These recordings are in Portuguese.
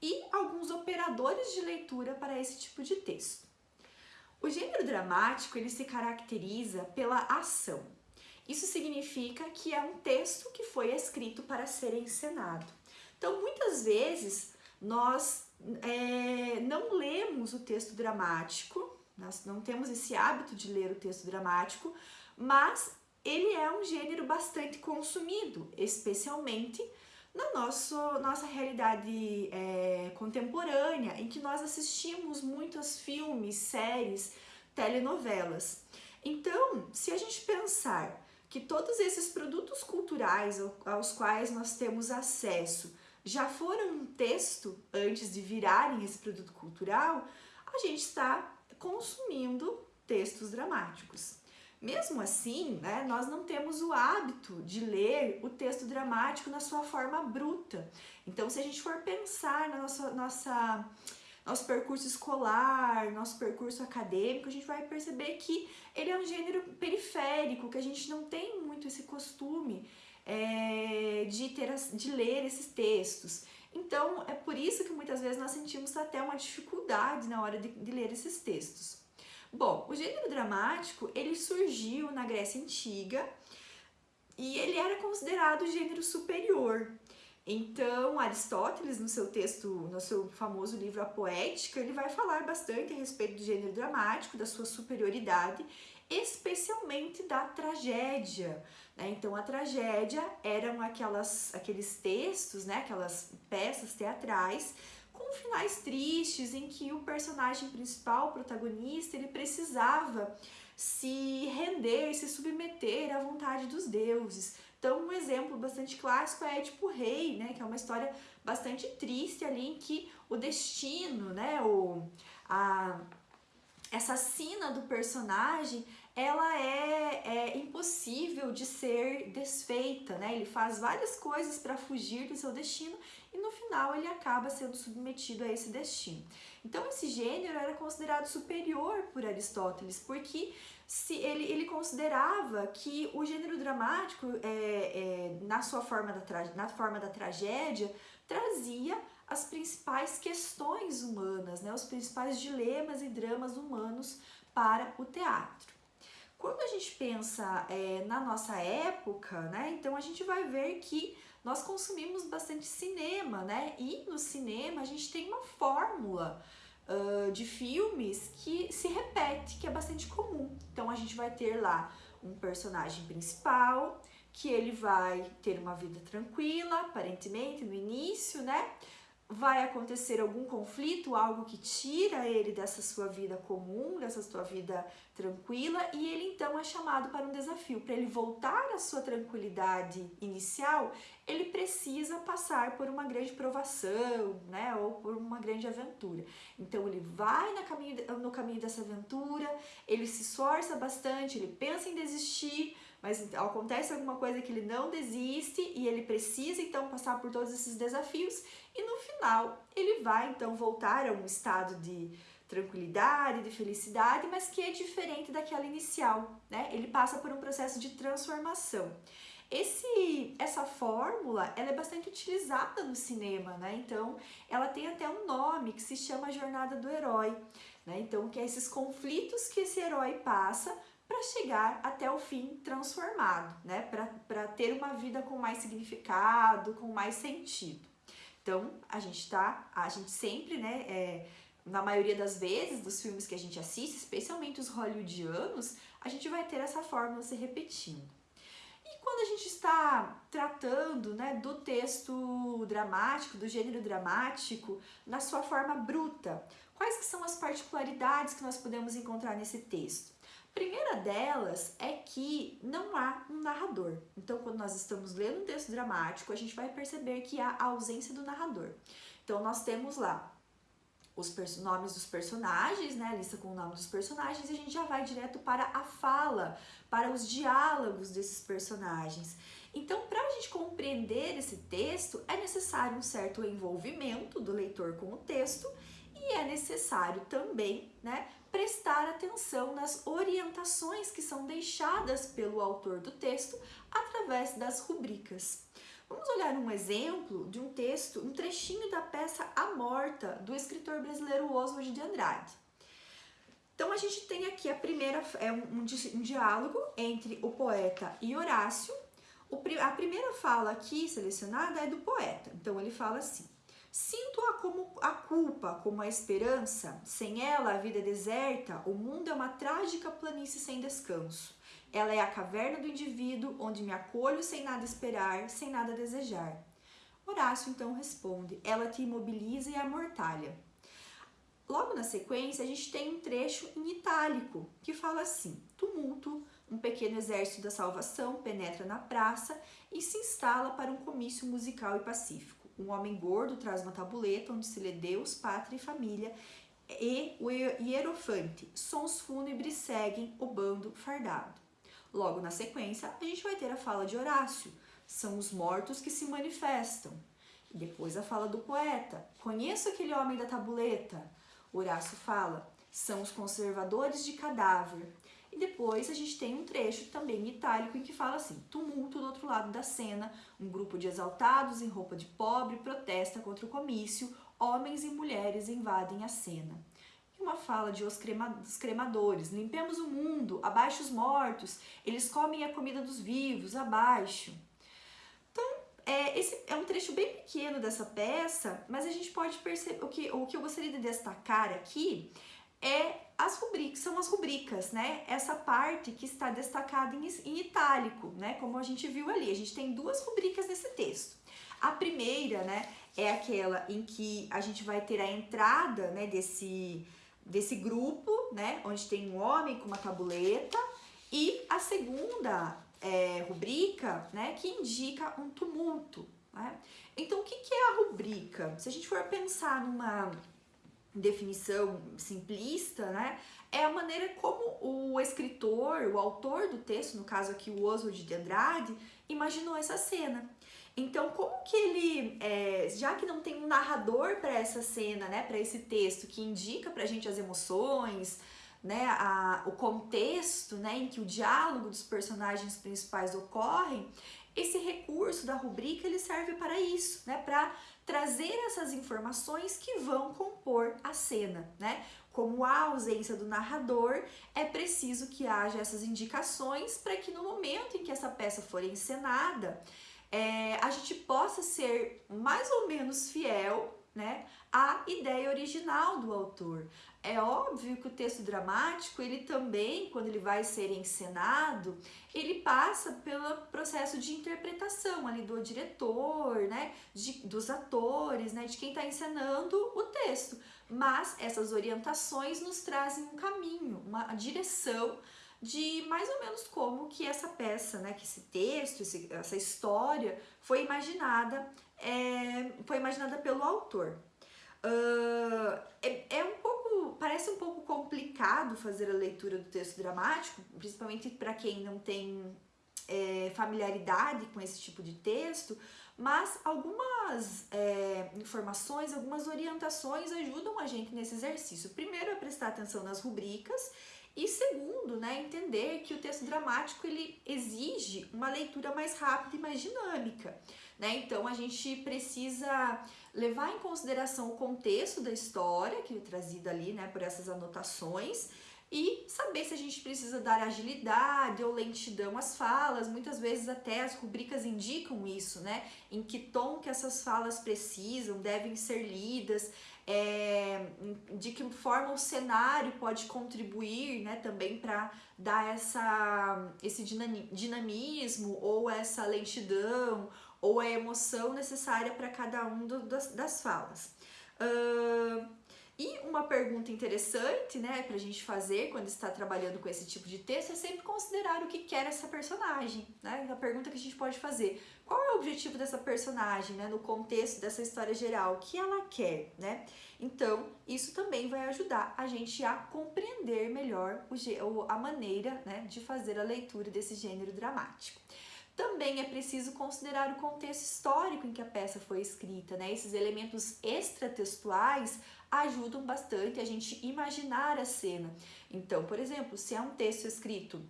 e alguns operadores de leitura para esse tipo de texto. O gênero dramático ele se caracteriza pela ação. Isso significa que é um texto que foi escrito para ser encenado. Então, muitas vezes, nós é, não lemos o texto dramático, nós não temos esse hábito de ler o texto dramático, mas ele é um gênero bastante consumido, especialmente na nosso, nossa realidade é, contemporânea, em que nós assistimos muitos filmes, séries, telenovelas. Então, se a gente pensar que todos esses produtos culturais aos quais nós temos acesso já foram um texto antes de virarem esse produto cultural, a gente está consumindo textos dramáticos. Mesmo assim, né, nós não temos o hábito de ler o texto dramático na sua forma bruta. Então, se a gente for pensar na nossa, nossa, nosso percurso escolar, nosso percurso acadêmico, a gente vai perceber que ele é um gênero periférico, que a gente não tem muito esse costume é, de, ter, de ler esses textos. Então, é por isso que muitas vezes nós sentimos até uma dificuldade na hora de, de ler esses textos. Bom, o gênero dramático, ele surgiu na Grécia Antiga e ele era considerado gênero superior. Então, Aristóteles, no seu texto, no seu famoso livro A Poética, ele vai falar bastante a respeito do gênero dramático, da sua superioridade, especialmente da tragédia. Né? Então, a tragédia eram aquelas, aqueles textos, né? aquelas peças teatrais finais tristes em que o personagem principal, o protagonista, ele precisava se render, se submeter à vontade dos deuses. Então, um exemplo bastante clássico é Édipo Rei, né, que é uma história bastante triste ali em que o destino, né, o, a, essa sina do personagem, ela é, é, impossível de ser desfeita, né? Ele faz várias coisas para fugir do seu destino e no final ele acaba sendo submetido a esse destino. Então esse gênero era considerado superior por Aristóteles, porque se ele, ele considerava que o gênero dramático, é, é, na sua forma da, na forma da tragédia, trazia as principais questões humanas, né, os principais dilemas e dramas humanos para o teatro. Quando a gente pensa é, na nossa época, né, então a gente vai ver que nós consumimos bastante cinema, né? E no cinema a gente tem uma fórmula uh, de filmes que se repete, que é bastante comum. Então a gente vai ter lá um personagem principal, que ele vai ter uma vida tranquila, aparentemente, no início, né? Vai acontecer algum conflito, algo que tira ele dessa sua vida comum, dessa sua vida tranquila, e ele então é chamado para um desafio. Para ele voltar à sua tranquilidade inicial, ele precisa passar por uma grande provação, né, ou por uma grande aventura. Então ele vai no caminho, no caminho dessa aventura, ele se esforça bastante, ele pensa em desistir, mas acontece alguma coisa que ele não desiste e ele precisa então passar por todos esses desafios e no final ele vai então voltar a um estado de tranquilidade, de felicidade, mas que é diferente daquela inicial, né? Ele passa por um processo de transformação. Esse, essa fórmula, ela é bastante utilizada no cinema, né? Então, ela tem até um nome que se chama Jornada do Herói, né? Então, que é esses conflitos que esse herói passa para chegar até o fim transformado, né? Para ter uma vida com mais significado, com mais sentido. Então, a gente tá, a gente sempre, né, é, na maioria das vezes dos filmes que a gente assiste, especialmente os hollywoodianos, a gente vai ter essa fórmula se repetindo. E quando a gente está tratando né, do texto dramático, do gênero dramático, na sua forma bruta, quais que são as particularidades que nós podemos encontrar nesse texto? Primeira delas é que não há um narrador. Então, quando nós estamos lendo um texto dramático, a gente vai perceber que há a ausência do narrador. Então, nós temos lá os nomes dos personagens, né, a lista com o nome dos personagens, e a gente já vai direto para a fala, para os diálogos desses personagens. Então, para a gente compreender esse texto, é necessário um certo envolvimento do leitor com o texto e é necessário também, né, prestar atenção nas orientações que são deixadas pelo autor do texto através das rubricas. Vamos olhar um exemplo de um texto, um trechinho da peça A Morta, do escritor brasileiro Oswald de Andrade. Então a gente tem aqui a primeira, é um, um, diálogo entre o poeta e Horácio. O, a primeira fala aqui selecionada é do poeta. Então ele fala assim: Sinto-a como a culpa, como a esperança. Sem ela, a vida é deserta, o mundo é uma trágica planície sem descanso. Ela é a caverna do indivíduo, onde me acolho sem nada esperar, sem nada desejar. Horácio então responde: Ela te imobiliza e amortalha. Logo na sequência, a gente tem um trecho em itálico que fala assim: Tumulto, um pequeno exército da salvação penetra na praça e se instala para um comício musical e pacífico. Um homem gordo traz uma tabuleta onde se lê Deus, pátria e família e o hierofante. Sons fúnebres seguem o bando fardado. Logo na sequência, a gente vai ter a fala de Horácio. São os mortos que se manifestam. E depois a fala do poeta. Conheço aquele homem da tabuleta. Horácio fala. São os conservadores de cadáver. E depois a gente tem um trecho também itálico em que fala assim: tumulto do outro lado da cena, um grupo de exaltados em roupa de pobre protesta contra o comício, homens e mulheres invadem a cena. E uma fala de os, crema, cremadores: limpemos o mundo, abaixo os mortos, eles comem a comida dos vivos, abaixo. Então, é, esse é um trecho bem pequeno dessa peça, mas a gente pode perceber o que, o que eu gostaria de destacar aqui é as rubricas, são as rubricas, né? Essa parte que está destacada em, em itálico, né? Como a gente viu ali, a gente tem duas rubricas nesse texto. A primeira, né, é aquela em que a gente vai ter a entrada, né, desse, desse grupo, né, onde tem um homem com uma tabuleta, e a segunda é, rubrica, né, que indica um tumulto, né? Então, o que, que é a rubrica? Se a gente for pensar numa definição simplista, né? É a maneira como o escritor, o autor do texto, no caso aqui o Oswald de Andrade, imaginou essa cena. Então, como que ele, é, já que não tem um narrador para essa cena, né, para esse texto que indica para a gente as emoções, né, a, o contexto, né, em que o diálogo dos personagens principais ocorrem, esse recurso da rubrica ele serve para isso, né, para trazer essas informações que vão compor a cena, né? Como há ausência do narrador, é preciso que haja essas indicações para que no momento em que essa peça for encenada, é, a gente possa ser mais ou menos fiel né, à ideia original do autor. É óbvio que o texto dramático, ele também, quando ele vai ser encenado, ele passa pelo processo de interpretação ali do diretor, né, de, dos atores, né, de quem está encenando o texto. Mas essas orientações nos trazem um caminho, uma direção de mais ou menos como que essa peça, né, que esse texto, esse, essa história foi imaginada, é, foi imaginada pelo autor. Uh, é, é um pouco, parece um pouco complicado fazer a leitura do texto dramático, principalmente para quem não tem é, familiaridade com esse tipo de texto, mas algumas é, informações, algumas orientações ajudam a gente nesse exercício. Primeiro é prestar atenção nas rubricas e segundo, né, entender que o texto dramático ele exige uma leitura mais rápida e mais dinâmica. Né? Então a gente precisa levar em consideração o contexto da história, que é trazido ali né, por essas anotações, e saber se a gente precisa dar agilidade ou lentidão às falas. Muitas vezes até as rubricas indicam isso, né? Em que tom que essas falas precisam, devem ser lidas, é, de que forma o cenário pode contribuir, né? Também para dar essa, esse dinamismo ou essa lentidão ou a emoção necessária para cada um do, das, das, falas. Uh, e uma pergunta interessante, né, para a gente fazer quando está trabalhando com esse tipo de texto é sempre considerar o que quer essa personagem, né? A pergunta que a gente pode fazer: qual é o objetivo dessa personagem, né, no contexto dessa história geral? O que ela quer, né? Então, isso também vai ajudar a gente a compreender melhor o, a maneira, né, de fazer a leitura desse gênero dramático. Também é preciso considerar o contexto histórico em que a peça foi escrita, né? Esses elementos extratextuais ajudam bastante a gente imaginar a cena. Então, por exemplo, se é um texto escrito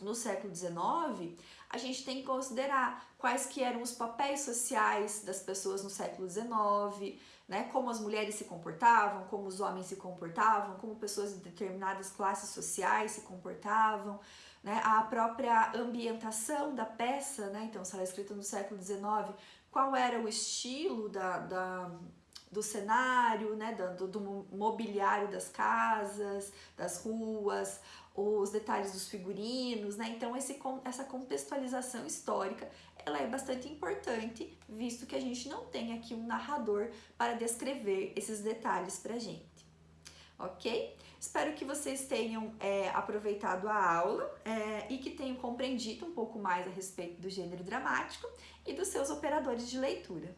no século XIX, a gente tem que considerar quais que eram os papéis sociais das pessoas no século XIX, né, como as mulheres se comportavam, como os homens se comportavam, como pessoas de determinadas classes sociais se comportavam, né, a própria ambientação da peça, né, então se ela é escrita no século XIX, qual era o estilo da, da do cenário, né, do, do mobiliário das casas, das ruas, os detalhes dos figurinos, né? Então esse, essa contextualização histórica ela é bastante importante, visto que a gente não tem aqui um narrador para descrever esses detalhes para gente, ok? Espero que vocês tenham é, aproveitado a aula é, e que tenham compreendido um pouco mais a respeito do gênero dramático e dos seus operadores de leitura.